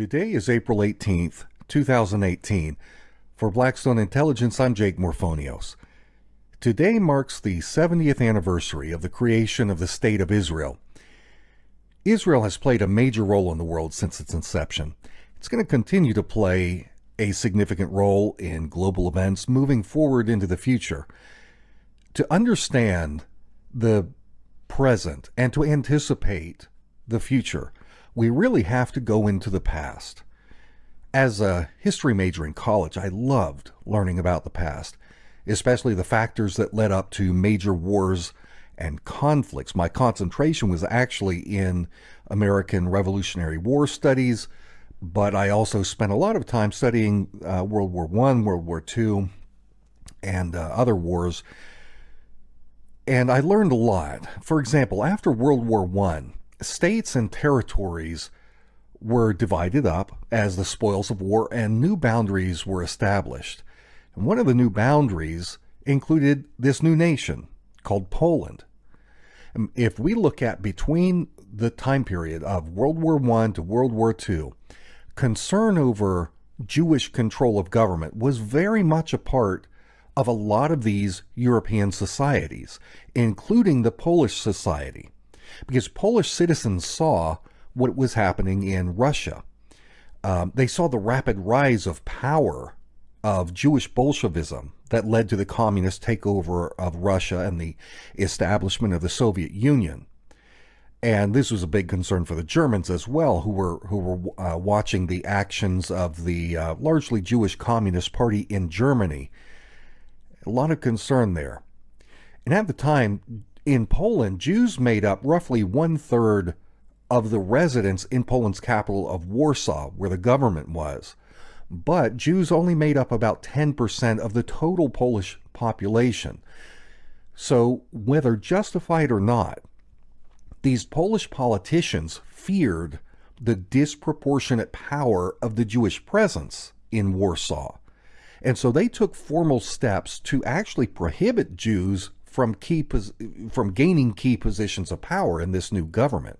Today is April 18th, 2018. For Blackstone Intelligence, I'm Jake Morphonios. Today marks the 70th anniversary of the creation of the State of Israel. Israel has played a major role in the world since its inception. It's going to continue to play a significant role in global events moving forward into the future. To understand the present and to anticipate the future, we really have to go into the past. As a history major in college, I loved learning about the past, especially the factors that led up to major wars and conflicts. My concentration was actually in American Revolutionary War studies, but I also spent a lot of time studying uh, World War I, World War II, and uh, other wars. And I learned a lot. For example, after World War I, states and territories were divided up as the spoils of war and new boundaries were established. And one of the new boundaries included this new nation called Poland. Um, if we look at between the time period of World War I to World War II, concern over Jewish control of government was very much a part of a lot of these European societies, including the Polish society because Polish citizens saw what was happening in Russia. Um, they saw the rapid rise of power of Jewish Bolshevism that led to the communist takeover of Russia and the establishment of the Soviet Union. And this was a big concern for the Germans as well, who were who were uh, watching the actions of the uh, largely Jewish Communist Party in Germany. A lot of concern there. And at the time, in Poland, Jews made up roughly one third of the residents in Poland's capital of Warsaw, where the government was. But Jews only made up about 10% of the total Polish population. So, whether justified or not, these Polish politicians feared the disproportionate power of the Jewish presence in Warsaw. And so they took formal steps to actually prohibit Jews from key from gaining key positions of power in this new government.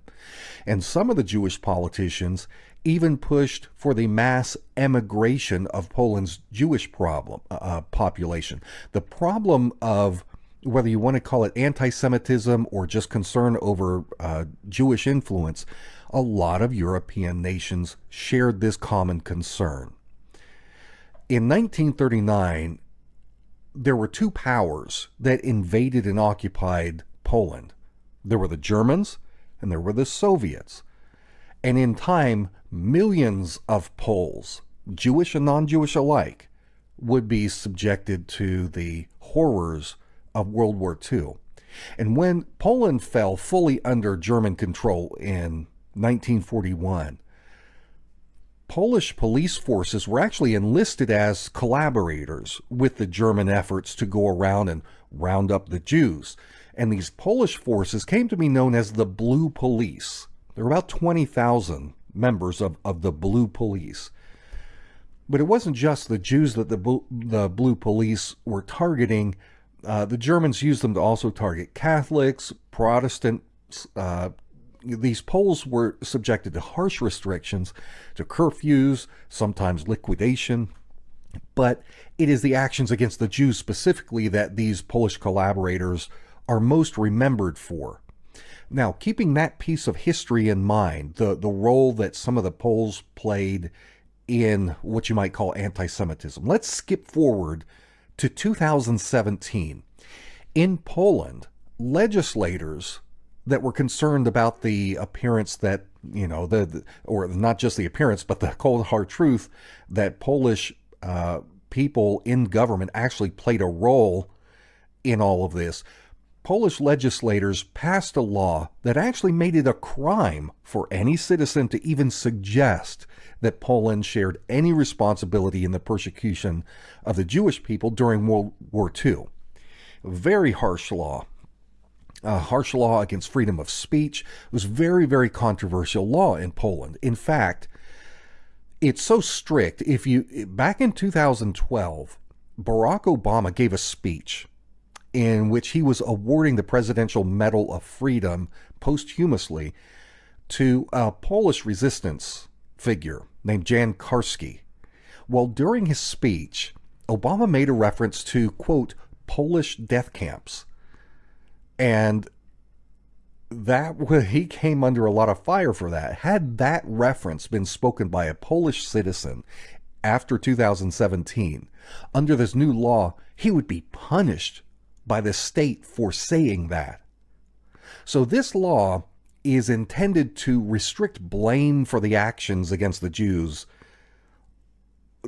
And some of the Jewish politicians even pushed for the mass emigration of Poland's Jewish problem uh, uh, population. The problem of whether you want to call it anti-Semitism or just concern over uh, Jewish influence, a lot of European nations shared this common concern. In 1939, there were two powers that invaded and occupied Poland. There were the Germans and there were the Soviets. And in time, millions of Poles, Jewish and non Jewish alike, would be subjected to the horrors of World War II. And when Poland fell fully under German control in 1941, Polish police forces were actually enlisted as collaborators with the German efforts to go around and round up the Jews. And these Polish forces came to be known as the Blue Police. There were about 20,000 members of, of the Blue Police. But it wasn't just the Jews that the, the Blue Police were targeting. Uh, the Germans used them to also target Catholics, Protestants, uh, these Poles were subjected to harsh restrictions, to curfews, sometimes liquidation. But it is the actions against the Jews specifically that these Polish collaborators are most remembered for. Now, keeping that piece of history in mind, the, the role that some of the Poles played in what you might call anti Semitism, let's skip forward to 2017. In Poland, legislators that were concerned about the appearance that you know the, the or not just the appearance but the cold hard truth that Polish uh, people in government actually played a role in all of this. Polish legislators passed a law that actually made it a crime for any citizen to even suggest that Poland shared any responsibility in the persecution of the Jewish people during World War II. Very harsh law uh, harsh law against freedom of speech. It was very, very controversial law in Poland. In fact, it's so strict. If you back in 2012, Barack Obama gave a speech in which he was awarding the Presidential Medal of Freedom posthumously to a Polish resistance figure named Jan Karski. Well, during his speech, Obama made a reference to, quote, Polish death camps. And that he came under a lot of fire for that. Had that reference been spoken by a Polish citizen after 2017, under this new law, he would be punished by the state for saying that. So this law is intended to restrict blame for the actions against the Jews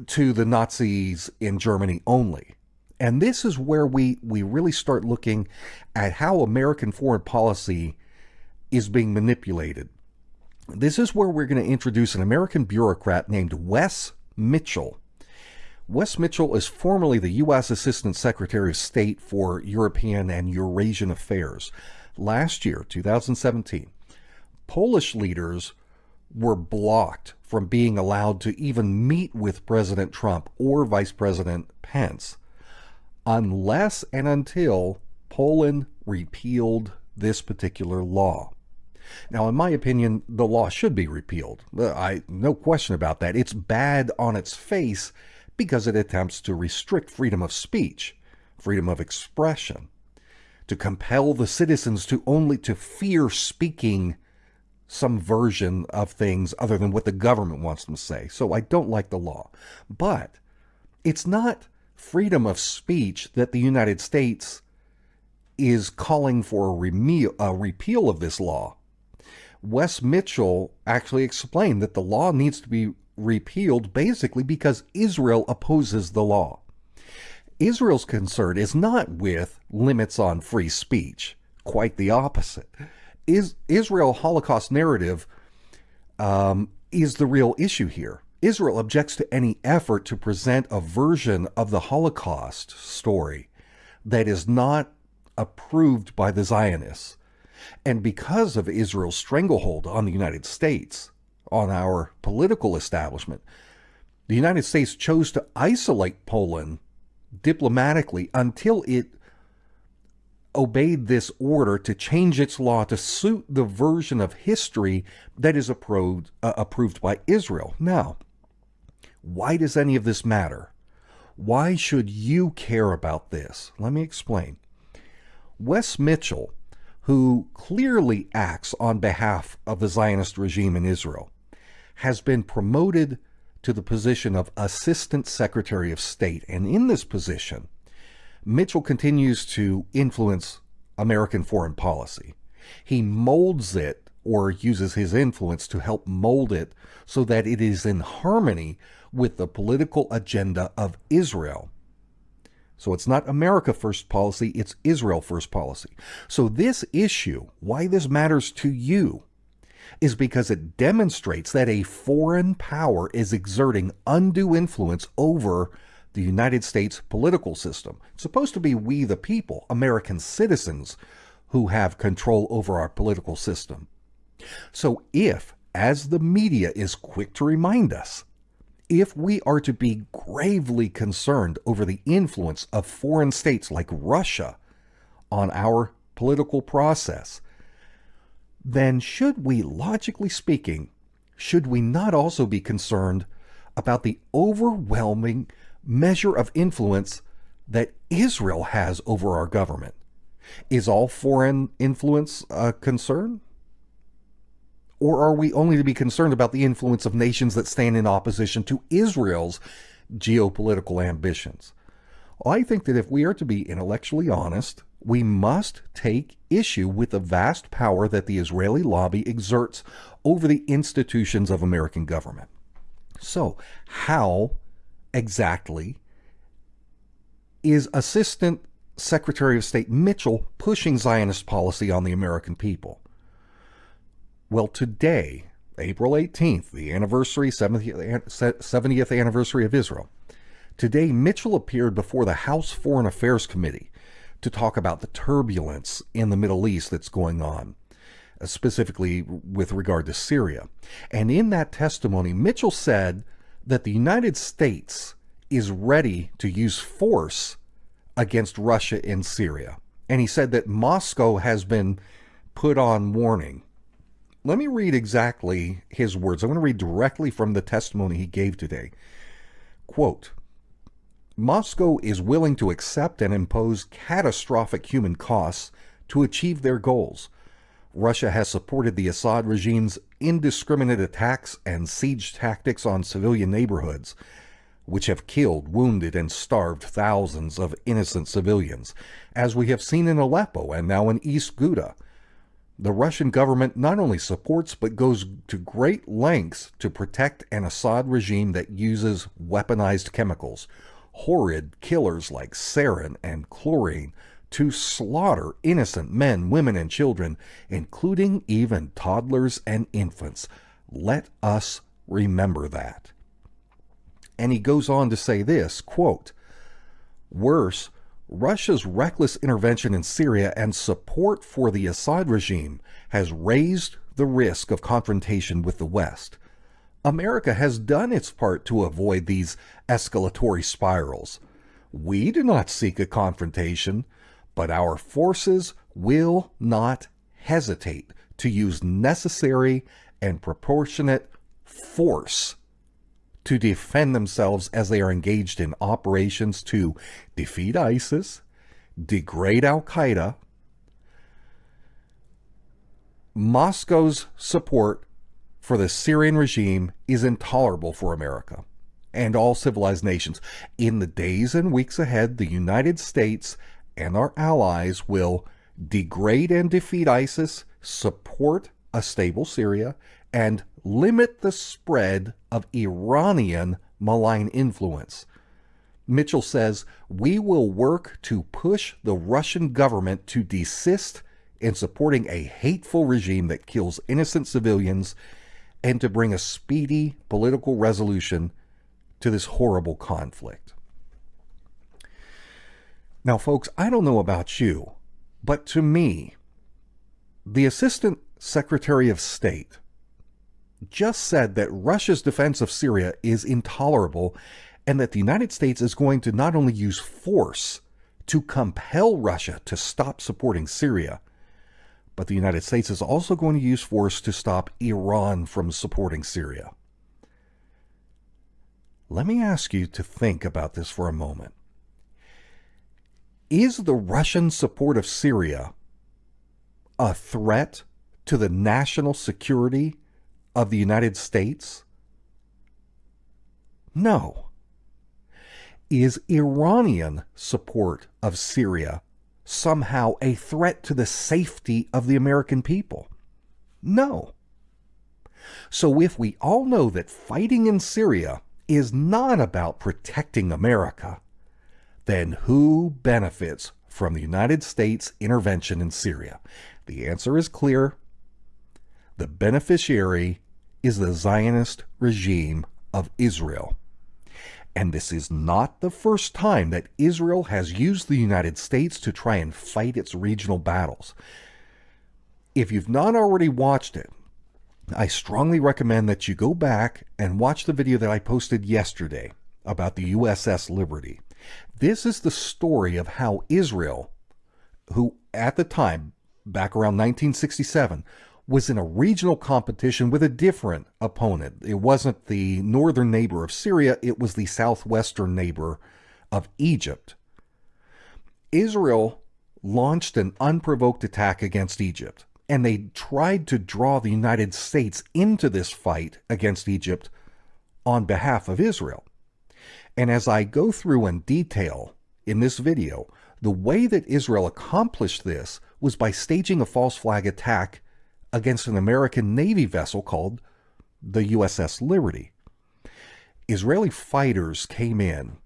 to the Nazis in Germany only. And this is where we, we really start looking at how American foreign policy is being manipulated. This is where we're going to introduce an American bureaucrat named Wess Mitchell. Wess Mitchell is formerly the U.S. Assistant Secretary of State for European and Eurasian Affairs. Last year, 2017, Polish leaders were blocked from being allowed to even meet with President Trump or Vice President Pence unless and until Poland repealed this particular law. Now, in my opinion, the law should be repealed. I no question about that. It's bad on its face because it attempts to restrict freedom of speech, freedom of expression, to compel the citizens to only to fear speaking some version of things other than what the government wants them to say. So I don't like the law. But it's not freedom of speech that the United States is calling for a, a repeal of this law. Wess Mitchell actually explained that the law needs to be repealed basically because Israel opposes the law. Israel's concern is not with limits on free speech, quite the opposite is Israel Holocaust narrative um, is the real issue here. Israel objects to any effort to present a version of the Holocaust story that is not approved by the Zionists. And because of Israel's stranglehold on the United States, on our political establishment, the United States chose to isolate Poland diplomatically until it obeyed this order to change its law to suit the version of history that is approved, uh, approved by Israel. Now, why does any of this matter? Why should you care about this? Let me explain. Wess Mitchell, who clearly acts on behalf of the Zionist regime in Israel, has been promoted to the position of Assistant Secretary of State. And in this position, Mitchell continues to influence American foreign policy. He molds it or uses his influence to help mold it so that it is in harmony with the political agenda of Israel. So it's not America first policy, it's Israel first policy. So this issue, why this matters to you, is because it demonstrates that a foreign power is exerting undue influence over the United States political system. It's supposed to be we, the people, American citizens, who have control over our political system. So if, as the media is quick to remind us, if we are to be gravely concerned over the influence of foreign states like Russia on our political process, then should we, logically speaking, should we not also be concerned about the overwhelming measure of influence that Israel has over our government. Is all foreign influence a concern? Or are we only to be concerned about the influence of nations that stand in opposition to Israel's geopolitical ambitions? I think that if we are to be intellectually honest, we must take issue with the vast power that the Israeli lobby exerts over the institutions of American government. So, how exactly is Assistant Secretary of State Mitchell pushing Zionist policy on the American people? Well, today, April 18th, the anniversary, 70th, 70th anniversary of Israel, today Mitchell appeared before the House Foreign Affairs Committee to talk about the turbulence in the Middle East that's going on, uh, specifically with regard to Syria. And in that testimony, Mitchell said that the United States is ready to use force against Russia in Syria. And he said that Moscow has been put on warning Let me read exactly his words. I'm going to read directly from the testimony he gave today. Quote Moscow is willing to accept and impose catastrophic human costs to achieve their goals. Russia has supported the Assad regime's indiscriminate attacks and siege tactics on civilian neighborhoods, which have killed, wounded, and starved thousands of innocent civilians, as we have seen in Aleppo and now in East Ghouta. The Russian government not only supports but goes to great lengths to protect an Assad regime that uses weaponized chemicals, horrid killers like sarin and chlorine, to slaughter innocent men, women, and children, including even toddlers and infants. Let us remember that. And he goes on to say this quote, Worse, Russia's reckless intervention in Syria and support for the Assad regime has raised the risk of confrontation with the West. America has done its part to avoid these escalatory spirals. We do not seek a confrontation, but our forces will not hesitate to use necessary and proportionate force to defend themselves as they are engaged in operations to defeat ISIS, degrade Al Qaeda. Moscow's support for the Syrian regime is intolerable for America and all civilized nations. In the days and weeks ahead, the United States and our allies will degrade and defeat ISIS, support a stable Syria, and limit the spread of Iranian malign influence. Mitchell says, We will work to push the Russian government to desist in supporting a hateful regime that kills innocent civilians and to bring a speedy political resolution to this horrible conflict. Now, folks, I don't know about you, but to me, the Assistant Secretary of State just said that Russia's defense of Syria is intolerable and that the United States is going to not only use force to compel Russia to stop supporting Syria, but the United States is also going to use force to stop Iran from supporting Syria. Let me ask you to think about this for a moment. Is the Russian support of Syria a threat to the national security of the United States? No. Is Iranian support of Syria somehow a threat to the safety of the American people? No. So if we all know that fighting in Syria is not about protecting America, then who benefits from the United States intervention in Syria? The answer is clear. The beneficiary is the Zionist regime of Israel. And this is not the first time that Israel has used the United States to try and fight its regional battles. If you've not already watched it, I strongly recommend that you go back and watch the video that I posted yesterday about the USS Liberty. This is the story of how Israel, who at the time, back around 1967, was in a regional competition with a different opponent. It wasn't the northern neighbor of Syria, it was the southwestern neighbor of Egypt. Israel launched an unprovoked attack against Egypt, and they tried to draw the United States into this fight against Egypt on behalf of Israel. And as I go through in detail in this video, the way that Israel accomplished this was by staging a false flag attack against an American Navy vessel called the USS Liberty. Israeli fighters came in,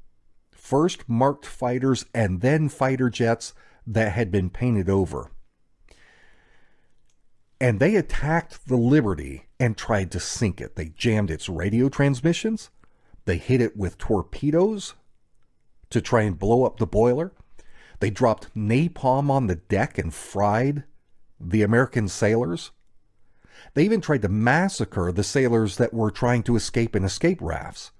first marked fighters and then fighter jets that had been painted over. And they attacked the Liberty and tried to sink it. They jammed its radio transmissions. They hit it with torpedoes to try and blow up the boiler. They dropped napalm on the deck and fried the American sailors. They even tried to massacre the sailors that were trying to escape in escape rafts.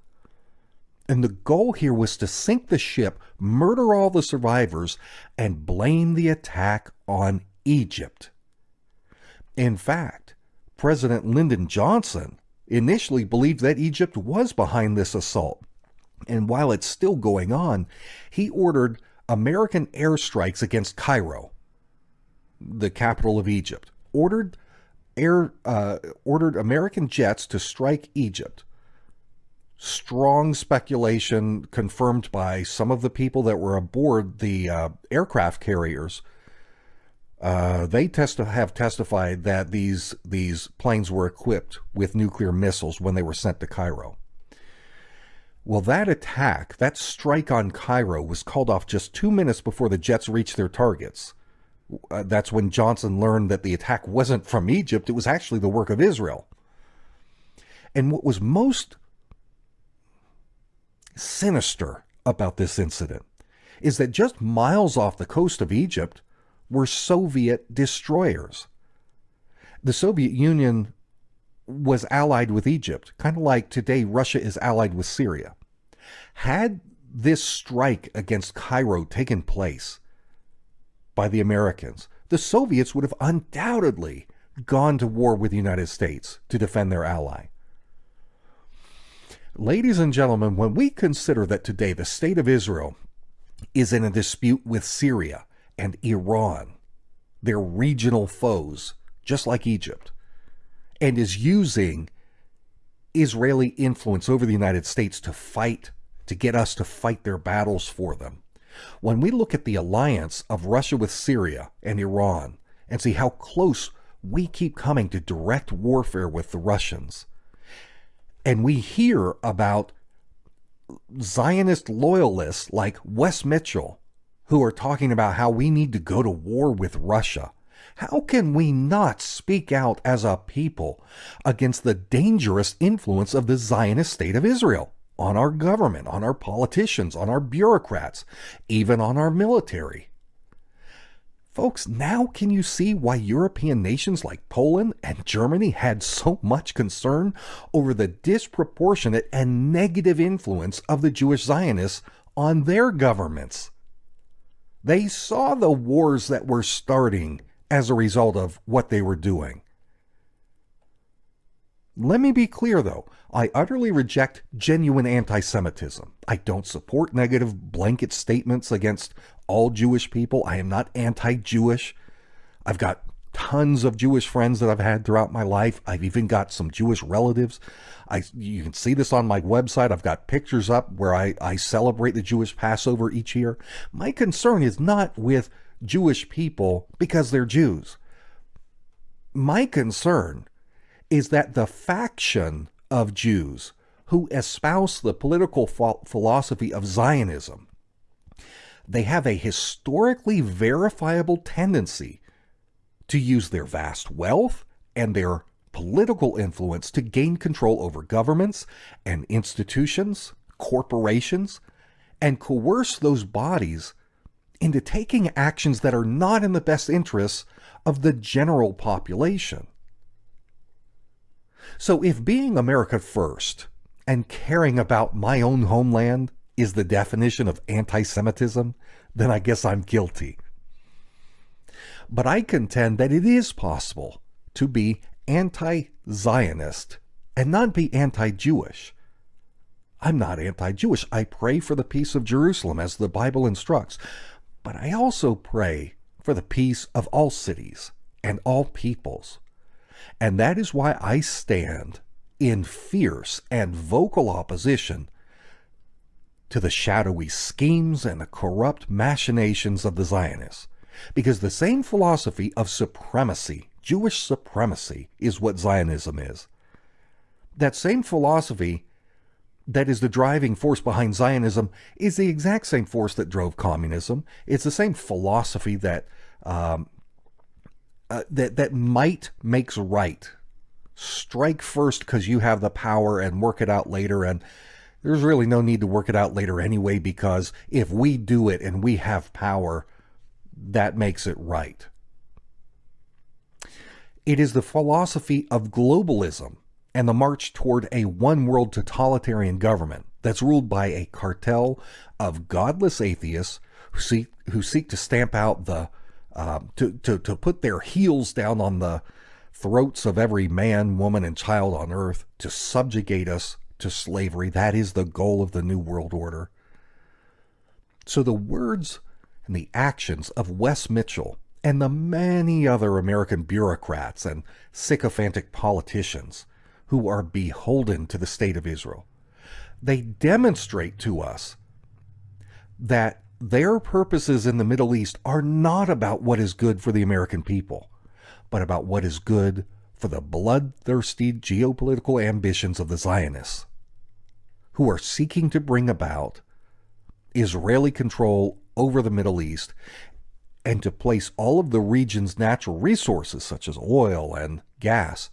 And the goal here was to sink the ship, murder all the survivors, and blame the attack on Egypt. In fact, President Lyndon Johnson initially believed that Egypt was behind this assault. And while it's still going on, he ordered American airstrikes against Cairo, the capital of Egypt. Ordered air uh, ordered American jets to strike Egypt. Strong speculation confirmed by some of the people that were aboard the uh, aircraft carriers. Uh, they testi- have testified that these these planes were equipped with nuclear missiles when they were sent to Cairo. Well, that attack, that strike on Cairo, was called off just two minutes before the jets reached their targets. Uh, that's when Johnson learned that the attack wasn't from Egypt, it was actually the work of Israel. And what was most sinister about this incident is that just miles off the coast of Egypt were Soviet destroyers. The Soviet Union was allied with Egypt, kind of like today Russia is allied with Syria. Had this strike against Cairo taken place by the Americans, the Soviets would have undoubtedly gone to war with the United States to defend their ally. Ladies and gentlemen, when we consider that today the state of Israel is in a dispute with Syria and Iran, their regional foes, just like Egypt, and is using Israeli influence over the United States to fight, to get us to fight their battles for them. When we look at the alliance of Russia with Syria and Iran and see how close we keep coming to direct warfare with the Russians, and we hear about Zionist loyalists like Wess Mitchell who are talking about how we need to go to war with Russia how can we not speak out as a people against the dangerous influence of the Zionist state of Israel on our government, on our politicians, on our bureaucrats, even on our military? Folks, now can you see why European nations like Poland and Germany had so much concern over the disproportionate and negative influence of the Jewish Zionists on their governments? They saw the wars that were starting as a result of what they were doing. Let me be clear though, I utterly reject genuine anti Semitism. I don't support negative blanket statements against all Jewish people. I am not anti Jewish. I've got tons of Jewish friends that I've had throughout my life. I've even got some Jewish relatives. I you can see this on my website. I've got pictures up where I, I celebrate the Jewish Passover each year. My concern is not with Jewish people because they're Jews. My concern is that the faction of Jews who espouse the political philosophy of Zionism, they have a historically verifiable tendency to use their vast wealth and their political influence to gain control over governments and institutions, corporations, and coerce those bodies into taking actions that are not in the best interests of the general population. So, if being America first and caring about my own homeland is the definition of anti Semitism, then I guess I'm guilty. But I contend that it is possible to be anti Zionist and not be anti Jewish. I'm not anti Jewish. I pray for the peace of Jerusalem as the Bible instructs. But I also pray for the peace of all cities and all peoples. And that is why I stand in fierce and vocal opposition to the shadowy schemes and the corrupt machinations of the Zionists. Because the same philosophy of supremacy, Jewish supremacy, is what Zionism is. That same philosophy that is the driving force behind Zionism is the exact same force that drove communism. It's the same philosophy that um, uh, that that might makes right. Strike first because you have the power, and work it out later. And there's really no need to work it out later anyway, because if we do it and we have power, that makes it right. It is the philosophy of globalism and the march toward a one world totalitarian government that's ruled by a cartel of godless atheists who seek, who seek to stamp out the, uh, to, to, to put their heels down on the throats of every man, woman, and child on earth, to subjugate us to slavery. That is the goal of the New World Order. So the words and the actions of Wess Mitchell and the many other American bureaucrats and sycophantic politicians who are beholden to the state of Israel, they demonstrate to us that their purposes in the Middle East are not about what is good for the American people, but about what is good for the bloodthirsty geopolitical ambitions of the Zionists, who are seeking to bring about Israeli control over the Middle East and to place all of the region's natural resources, such as oil and gas,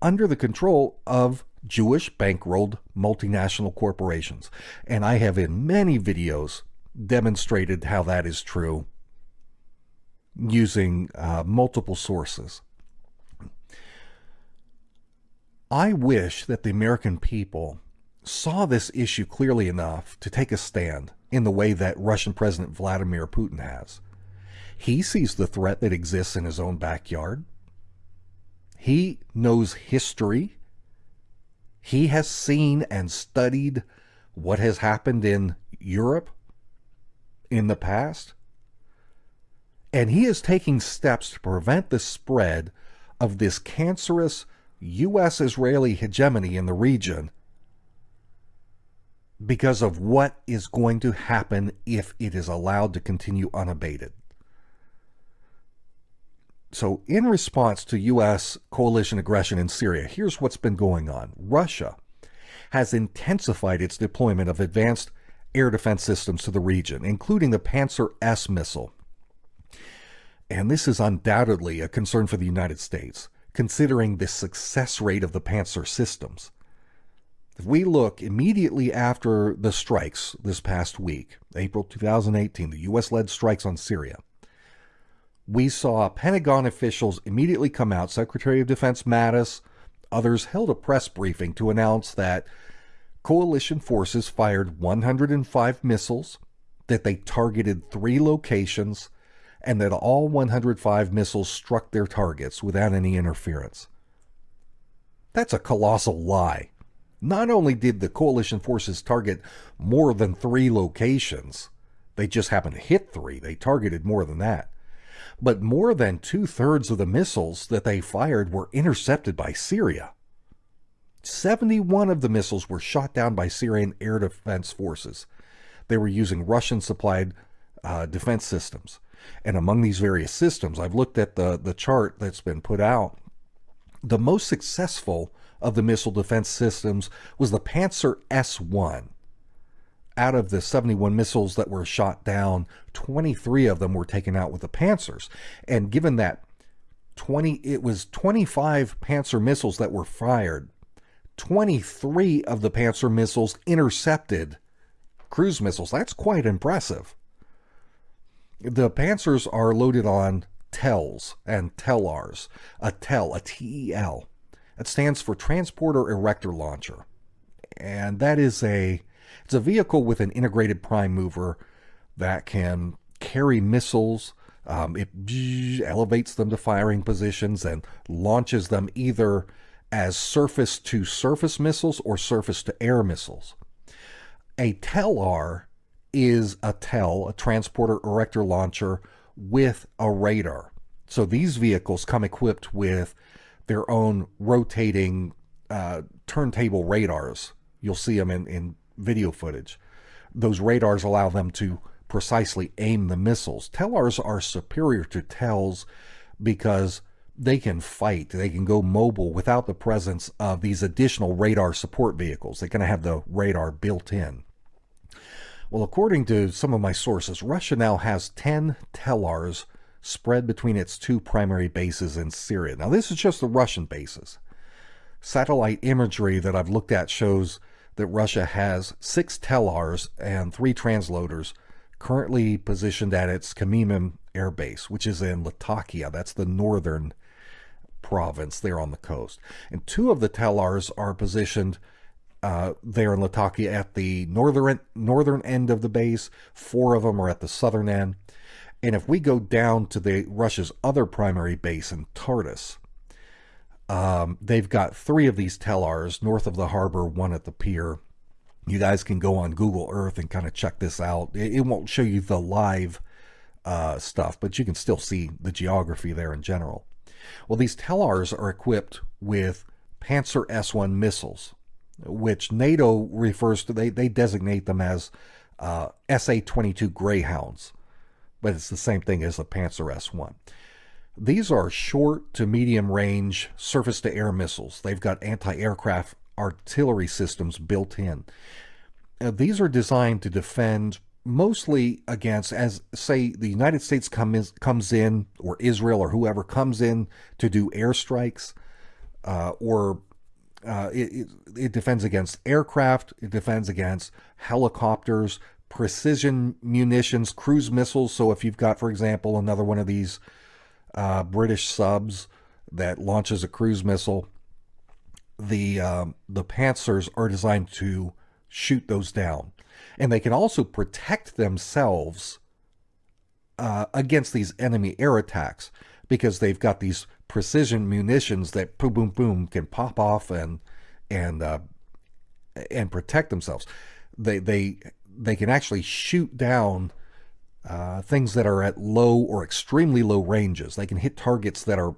under the control of Jewish bankrolled multinational corporations. And I have in many videos demonstrated how that is true using uh, multiple sources. I wish that the American people saw this issue clearly enough to take a stand in the way that Russian President Vladimir Putin has. He sees the threat that exists in his own backyard. He knows history. He has seen and studied what has happened in Europe in the past. And he is taking steps to prevent the spread of this cancerous U.S. Israeli hegemony in the region because of what is going to happen if it is allowed to continue unabated. So, in response to U.S. coalition aggression in Syria, here's what's been going on Russia has intensified its deployment of advanced air defense systems to the region, including the Pantsir S missile. And this is undoubtedly a concern for the United States, considering the success rate of the Pantsir systems. If we look immediately after the strikes this past week, April 2018, the U.S. led strikes on Syria, we saw Pentagon officials immediately come out. Secretary of Defense Mattis, others held a press briefing to announce that coalition forces fired 105 missiles, that they targeted three locations, and that all 105 missiles struck their targets without any interference. That's a colossal lie. Not only did the coalition forces target more than three locations, they just happened to hit three, they targeted more than that. But more than two thirds of the missiles that they fired were intercepted by Syria. 71 of the missiles were shot down by Syrian air defense forces. They were using Russian supplied uh, defense systems. And among these various systems, I've looked at the, the chart that's been put out. The most successful of the missile defense systems was the Pantsir S-1. Out of the 71 missiles that were shot down, 23 of them were taken out with the Pantsirs. And given that 20 it was 25 Pantsir missiles that were fired, 23 of the Panzer missiles intercepted cruise missiles. That's quite impressive. The Pantsirs are loaded on TELs and TELARs. A TEL, a TEL, it stands for Transporter Erector Launcher. And that is a it's a vehicle with an integrated prime mover that can carry missiles. Um, it elevates them to firing positions and launches them either as surface to surface missiles or surface to air missiles. A TELAR is a TEL, a transporter erector launcher, with a radar. So these vehicles come equipped with their own rotating uh, turntable radars. You'll see them in, in video footage. Those radars allow them to precisely aim the missiles. TELARs are superior to TELs because they can fight, they can go mobile without the presence of these additional radar support vehicles. They're going to have the radar built in. Well, according to some of my sources, Russia now has 10 TELARs spread between its two primary bases in Syria. Now, this is just the Russian bases. Satellite imagery that I've looked at shows that Russia has six TELARs and three transloaders currently positioned at its Khmeimim air base, which is in Latakia. That's the northern province there on the coast. And two of the TELARs are positioned uh, there in Latakia at the northern northern end of the base. Four of them are at the southern end. And if we go down to the Russia's other primary base in Tartus, Um, they've got three of these telars north of the harbor, one at the pier. You guys can go on Google Earth and kind of check this out. It, it won't show you the live uh, stuff, but you can still see the geography there in general. Well, these telars are equipped with Panzer S-1 missiles, which NATO refers to, they, they designate them as uh, SA-22 Greyhounds, but it's the same thing as the Panzer S-1. These are short to medium range surface to air missiles. They've got anti aircraft artillery systems built in. Uh, these are designed to defend mostly against, as say, the United States come in, comes in, or Israel or whoever comes in to do airstrikes, uh, or uh, it, it, it defends against aircraft, it defends against helicopters, precision munitions, cruise missiles. So if you've got, for example, another one of these uh, British subs that launches a cruise missile. The um, the Panzers are designed to shoot those down, and they can also protect themselves uh, against these enemy air attacks because they've got these precision munitions that boom boom boom can pop off and and uh, and protect themselves. They they they can actually shoot down uh, things that are at low or extremely low ranges. They can hit targets that are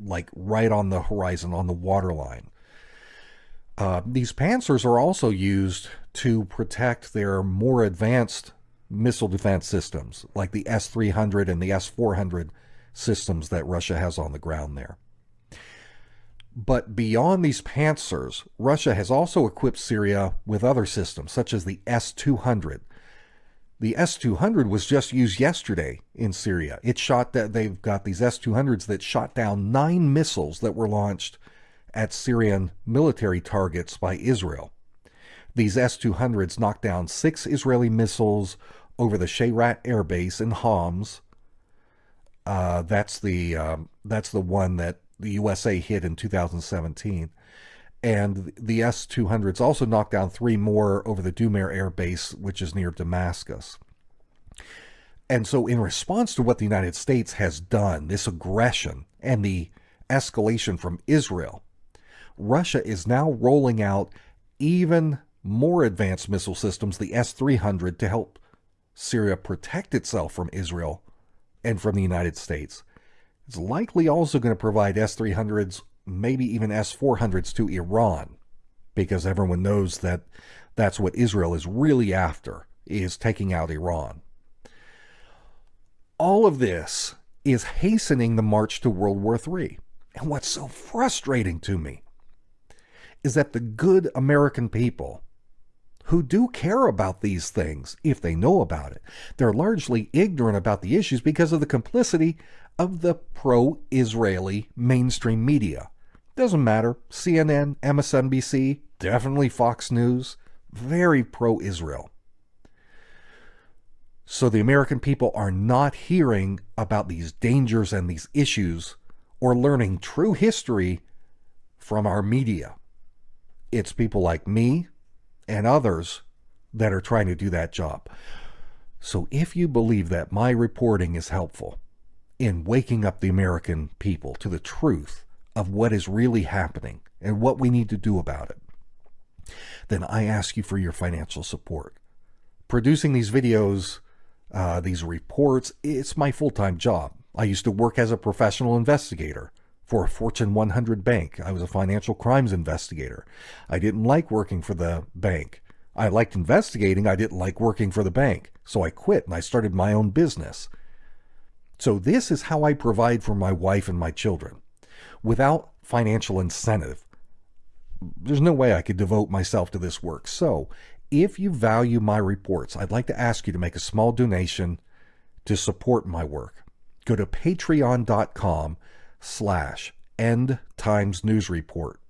like right on the horizon, on the waterline. Uh, these Panzers are also used to protect their more advanced missile defense systems, like the S-300 and the S-400 systems that Russia has on the ground there. But beyond these Panzers, Russia has also equipped Syria with other systems, such as the S-200, the S-200 was just used yesterday in Syria. It shot that they've got these S-200s that shot down nine missiles that were launched at Syrian military targets by Israel. These S-200s knocked down six Israeli missiles over the Shayrat Air Base in Homs. Uh, that's the um, that's the one that the USA hit in 2017 and the S-200s also knocked down three more over the Dumayr Air Base, which is near Damascus. And so in response to what the United States has done, this aggression and the escalation from Israel, Russia is now rolling out even more advanced missile systems, the S-300, to help Syria protect itself from Israel and from the United States. It's likely also going to provide S-300s maybe even S-400s to Iran, because everyone knows that that's what Israel is really after, is taking out Iran. All of this is hastening the march to World War III. And what's so frustrating to me is that the good American people who do care about these things, if they know about it, they're largely ignorant about the issues because of the complicity of the pro Israeli mainstream media. Doesn't matter. CNN, MSNBC, definitely Fox News, very pro Israel. So the American people are not hearing about these dangers and these issues or learning true history from our media. It's people like me and others that are trying to do that job. So if you believe that my reporting is helpful in waking up the American people to the truth of what is really happening and what we need to do about it, then I ask you for your financial support. Producing these videos, uh, these reports, it's my full-time job. I used to work as a professional investigator for a Fortune 100 bank. I was a financial crimes investigator. I didn't like working for the bank. I liked investigating. I didn't like working for the bank. So I quit and I started my own business. So this is how I provide for my wife and my children without financial incentive. There's no way I could devote myself to this work. So, if you value my reports, I'd like to ask you to make a small donation to support my work. Go to patreon.com slash end times news report.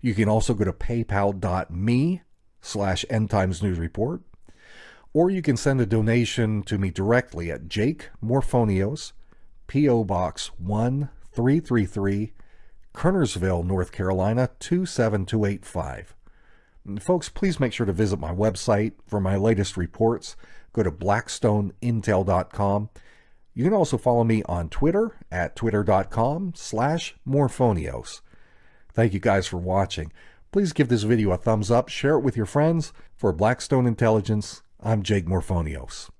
You can also go to paypal.me slash end times news report, or you can send a donation to me directly at Jake Morphonios, P.O. Box 1333, Kernersville, North Carolina 27285. And folks, please make sure to visit my website for my latest reports. Go to blackstoneintel.com. You can also follow me on Twitter at twitter.com slash morphonios. Thank you guys for watching. Please give this video a thumbs up, share it with your friends. For Blackstone Intelligence, I'm Jake Morphonios.